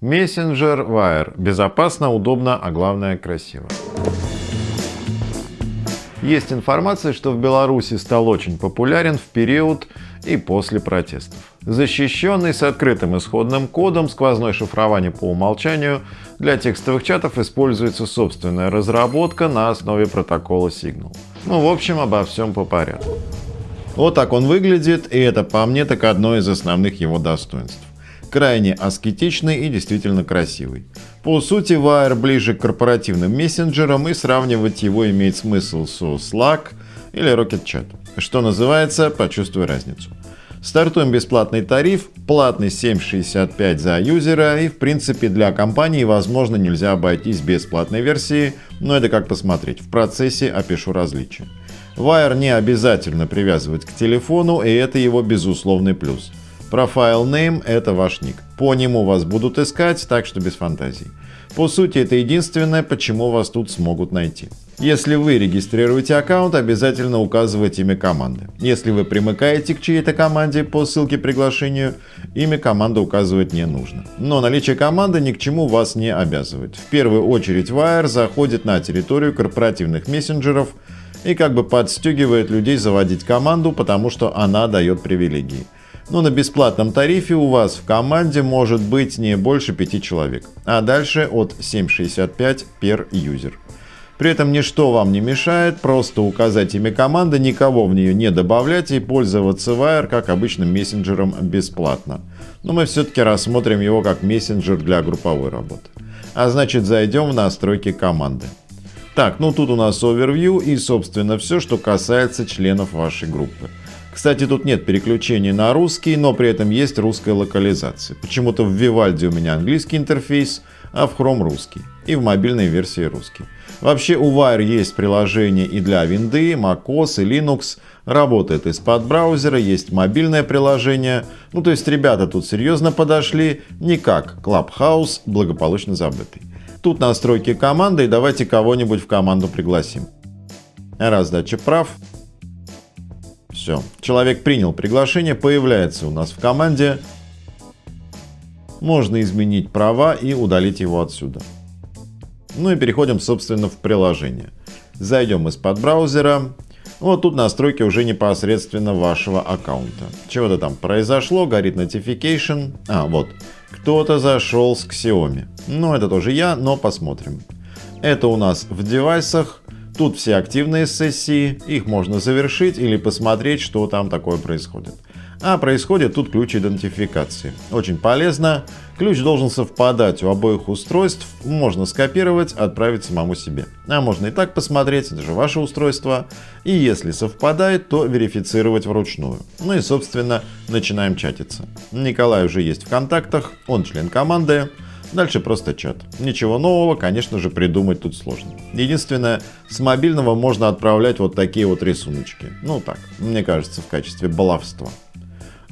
Мессенджер Wire. Безопасно, удобно, а главное красиво. Есть информация, что в Беларуси стал очень популярен в период и после протестов. Защищенный с открытым исходным кодом, сквозное шифрование по умолчанию, для текстовых чатов используется собственная разработка на основе протокола Signal. Ну, в общем, обо всем по порядку. Вот так он выглядит, и это по мне так одно из основных его достоинств крайне аскетичный и действительно красивый. По сути, Wire ближе к корпоративным мессенджерам и сравнивать его имеет смысл с Slack или Rocket Chat. Что называется, почувствуй разницу. Стартуем бесплатный тариф, платный 7,65 за юзера и в принципе для компании возможно нельзя обойтись без платной версии, но это как посмотреть, в процессе опишу различия. Wire не обязательно привязывать к телефону и это его безусловный плюс. Profile Name — это ваш ник. По нему вас будут искать, так что без фантазий. По сути, это единственное, почему вас тут смогут найти. Если вы регистрируете аккаунт, обязательно указывайте имя команды. Если вы примыкаете к чьей-то команде по ссылке приглашению, имя команды указывать не нужно. Но наличие команды ни к чему вас не обязывает. В первую очередь Wire заходит на территорию корпоративных мессенджеров и как бы подстегивает людей заводить команду, потому что она дает привилегии но на бесплатном тарифе у вас в команде может быть не больше 5 человек, а дальше от 7.65 per user. При этом ничто вам не мешает просто указать имя команды, никого в нее не добавлять и пользоваться Wire как обычным мессенджером бесплатно. Но мы все-таки рассмотрим его как мессенджер для групповой работы. А значит зайдем в настройки команды. Так, ну тут у нас overview и собственно все, что касается членов вашей группы. Кстати, тут нет переключения на русский, но при этом есть русская локализация. Почему-то в Vivaldi у меня английский интерфейс, а в Chrome русский. И в мобильной версии русский. Вообще у Wire есть приложение и для Windows, macOS и Linux. Работает из-под браузера, есть мобильное приложение. Ну то есть ребята тут серьезно подошли, не как Clubhouse, благополучно забытый. Тут настройки команды и давайте кого-нибудь в команду пригласим. Раздача прав. Все. Человек принял приглашение, появляется у нас в команде. Можно изменить права и удалить его отсюда. Ну и переходим, собственно, в приложение. Зайдем из-под браузера. Вот тут настройки уже непосредственно вашего аккаунта. Чего-то там произошло, горит notification. А, вот. Кто-то зашел с Xiaomi. Ну, это тоже я, но посмотрим. Это у нас в девайсах. Тут все активные сессии, их можно завершить или посмотреть, что там такое происходит. А происходит тут ключ идентификации. Очень полезно. Ключ должен совпадать у обоих устройств. Можно скопировать, отправить самому себе. А можно и так посмотреть, это же ваше устройство. И если совпадает, то верифицировать вручную. Ну и собственно начинаем чатиться. Николай уже есть в контактах, он член команды. Дальше просто чат. Ничего нового, конечно же, придумать тут сложно. Единственное, с мобильного можно отправлять вот такие вот рисуночки. Ну так, мне кажется, в качестве баловства.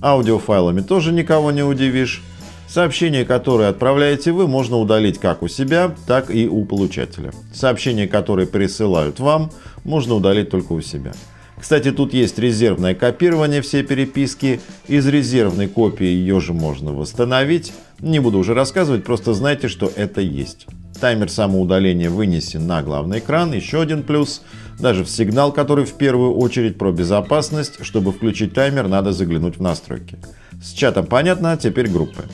Аудиофайлами тоже никого не удивишь. Сообщения, которые отправляете вы, можно удалить как у себя, так и у получателя. Сообщения, которые присылают вам, можно удалить только у себя. Кстати, тут есть резервное копирование всей переписки. Из резервной копии ее же можно восстановить. Не буду уже рассказывать, просто знайте, что это есть. Таймер самоудаления вынесен на главный экран. Еще один плюс. Даже в сигнал, который в первую очередь про безопасность, чтобы включить таймер, надо заглянуть в настройки. С чатом понятно, теперь группы.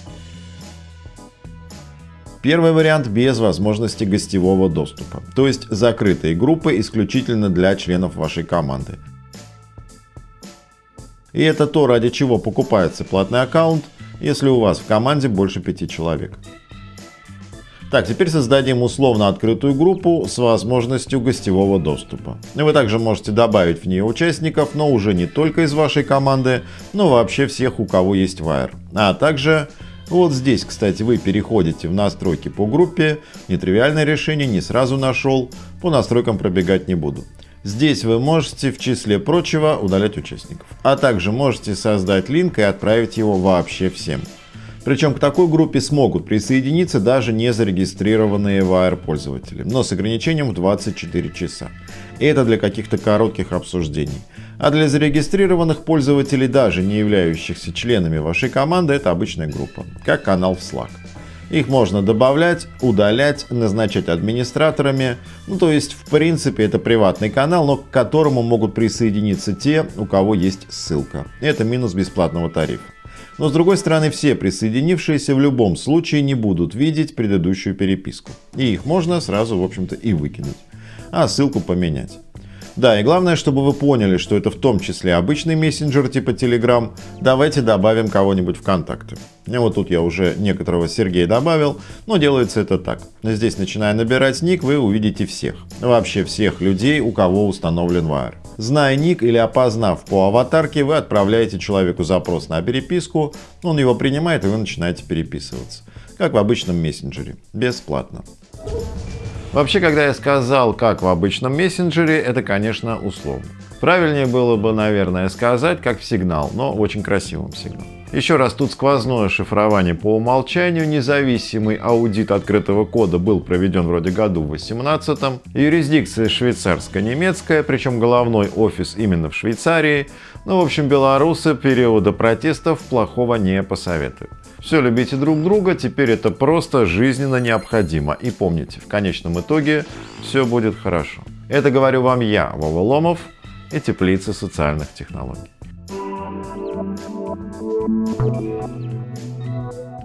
Первый вариант без возможности гостевого доступа, то есть закрытые группы исключительно для членов вашей команды. И это то, ради чего покупается платный аккаунт, если у вас в команде больше 5 человек. Так, теперь создадим условно открытую группу с возможностью гостевого доступа. Вы также можете добавить в нее участников, но уже не только из вашей команды, но вообще всех, у кого есть Wire. А также вот здесь, кстати, вы переходите в настройки по группе. Нетривиальное решение, не сразу нашел. По настройкам пробегать не буду. Здесь вы можете в числе прочего удалять участников. А также можете создать линк и отправить его вообще всем. Причем к такой группе смогут присоединиться даже не зарегистрированные Wire пользователи, но с ограничением в 24 часа. И это для каких-то коротких обсуждений. А для зарегистрированных пользователей, даже не являющихся членами вашей команды, это обычная группа, как канал в Slack. Их можно добавлять, удалять, назначать администраторами. Ну, то есть, в принципе, это приватный канал, но к которому могут присоединиться те, у кого есть ссылка. Это минус бесплатного тарифа. Но с другой стороны, все присоединившиеся в любом случае не будут видеть предыдущую переписку. И их можно сразу, в общем-то, и выкинуть. А ссылку поменять. Да, и главное, чтобы вы поняли, что это в том числе обычный мессенджер типа Telegram, давайте добавим кого-нибудь в контакты. И вот тут я уже некоторого Сергея добавил, но делается это так. Здесь, начиная набирать ник, вы увидите всех. Вообще всех людей, у кого установлен Wire. Зная ник или опознав по аватарке, вы отправляете человеку запрос на переписку, он его принимает и вы начинаете переписываться. Как в обычном мессенджере. Бесплатно. Вообще, когда я сказал, как в обычном мессенджере, это, конечно, условно. Правильнее было бы, наверное, сказать, как в сигнал, но очень красивым сигналом. Еще раз, тут сквозное шифрование по умолчанию, независимый аудит открытого кода был проведен вроде году в 18 юрисдикция швейцарско-немецкая, причем головной офис именно в Швейцарии. Ну, в общем, белорусы периода протестов плохого не посоветуют. Все, любите друг друга, теперь это просто жизненно необходимо. И помните, в конечном итоге все будет хорошо. Это говорю вам я, Вова Ломов и Теплица социальных технологий. Thank you.